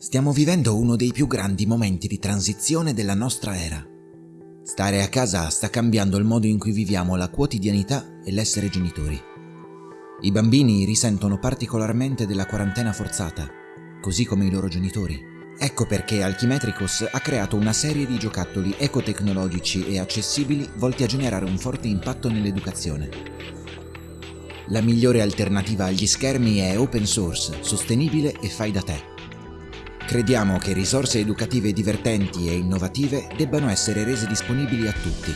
Stiamo vivendo uno dei più grandi momenti di transizione della nostra era. Stare a casa sta cambiando il modo in cui viviamo la quotidianità e l'essere genitori. I bambini risentono particolarmente della quarantena forzata, così come i loro genitori. Ecco perché Alchimetricos ha creato una serie di giocattoli ecotecnologici e accessibili volti a generare un forte impatto nell'educazione. La migliore alternativa agli schermi è open source, sostenibile e fai da te. Crediamo che risorse educative divertenti e innovative debbano essere rese disponibili a tutti.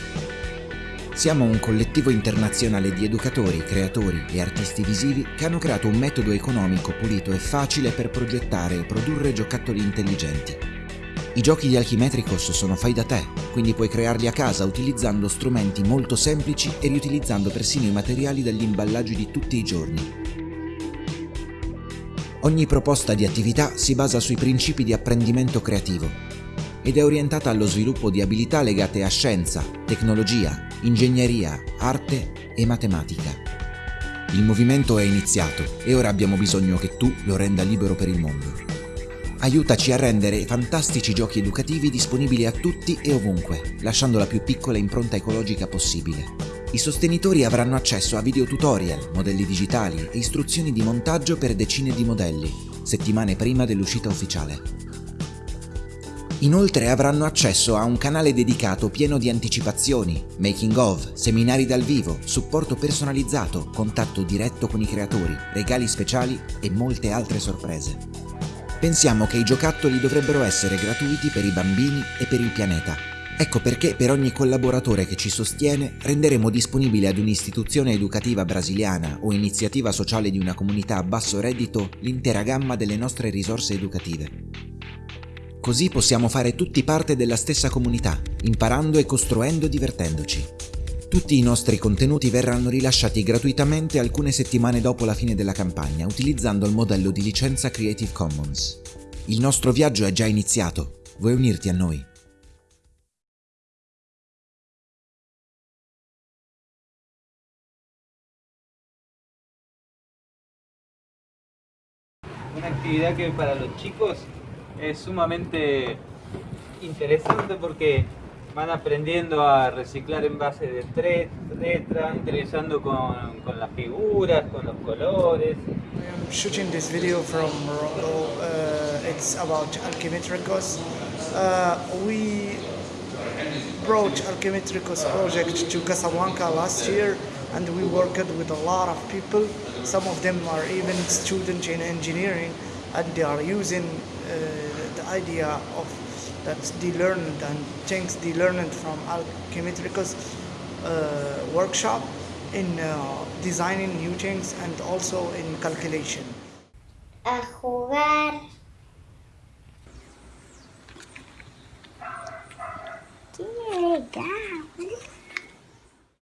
Siamo un collettivo internazionale di educatori, creatori e artisti visivi che hanno creato un metodo economico pulito e facile per progettare e produrre giocattoli intelligenti. I giochi di Alchimetricos sono fai da te, quindi puoi crearli a casa utilizzando strumenti molto semplici e riutilizzando persino i materiali dagli imballaggi di tutti i giorni. Ogni proposta di attività si basa sui principi di apprendimento creativo ed è orientata allo sviluppo di abilità legate a scienza, tecnologia, ingegneria, arte e matematica. Il movimento è iniziato e ora abbiamo bisogno che tu lo renda libero per il mondo. Aiutaci a rendere fantastici giochi educativi disponibili a tutti e ovunque, lasciando la più piccola impronta ecologica possibile. I sostenitori avranno accesso a video tutorial, modelli digitali e istruzioni di montaggio per decine di modelli, settimane prima dell'uscita ufficiale. Inoltre avranno accesso a un canale dedicato pieno di anticipazioni, making of, seminari dal vivo, supporto personalizzato, contatto diretto con i creatori, regali speciali e molte altre sorprese. Pensiamo che i giocattoli dovrebbero essere gratuiti per i bambini e per il pianeta Ecco perché per ogni collaboratore che ci sostiene renderemo disponibile ad un'istituzione educativa brasiliana o iniziativa sociale di una comunità a basso reddito l'intera gamma delle nostre risorse educative. Così possiamo fare tutti parte della stessa comunità, imparando e costruendo divertendoci. Tutti i nostri contenuti verranno rilasciati gratuitamente alcune settimane dopo la fine della campagna, utilizzando il modello di licenza Creative Commons. Il nostro viaggio è già iniziato, vuoi unirti a noi? Una actividad que para los chicos es sumamente interesante porque van aprendiendo a reciclar en base de letras, interesando con, con, las figuras, con los colores. I'm shooting this video from Morocco. Uh, it's about Alchemetricos. Uh, we brought Alchemetricos project to Casablanca last year and we worked with a lot of people. Some of them are even students in engineering and they are using uh, the idea of that they learned and things they learned from Alchemetricus uh, workshop in uh, designing new things and also in calculation. A jugar. ¡Qué legal!